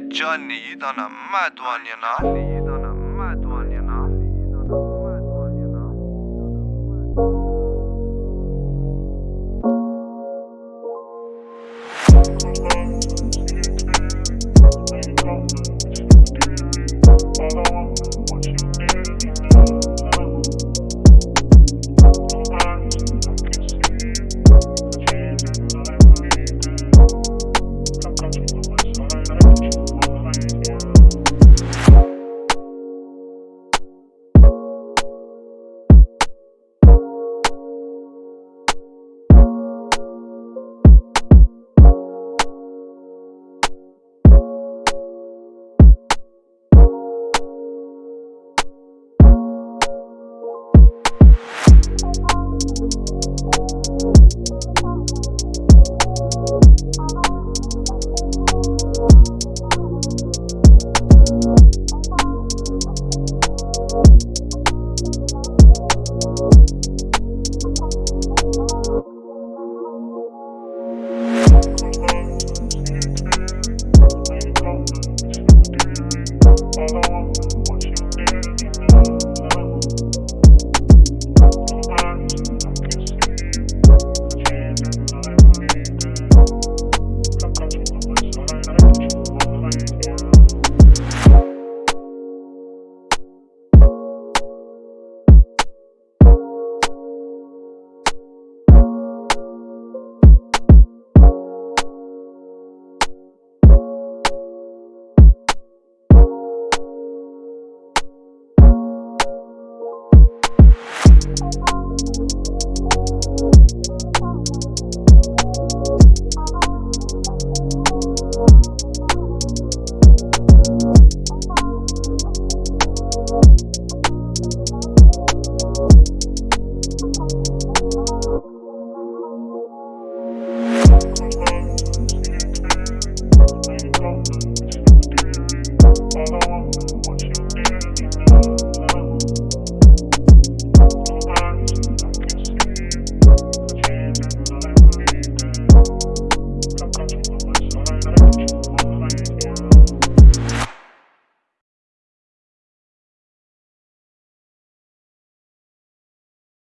journey, you done a mad one, you know.